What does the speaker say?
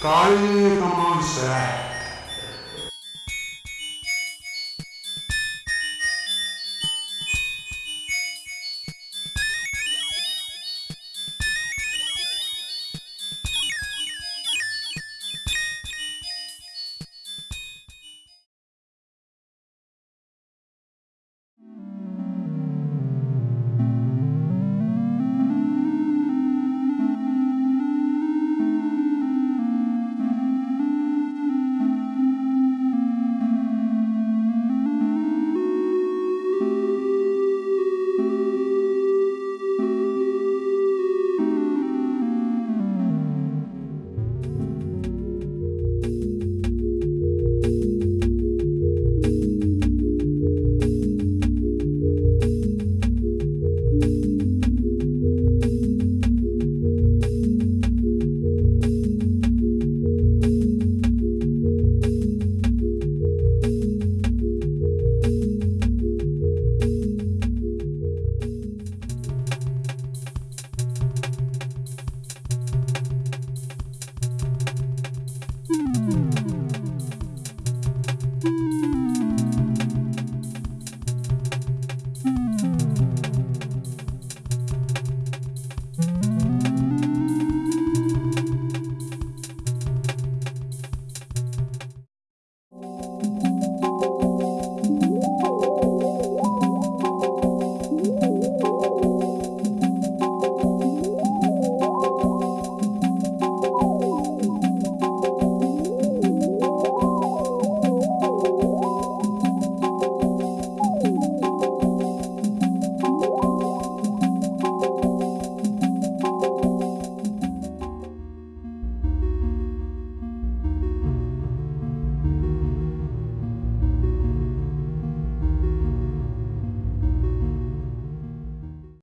Coi.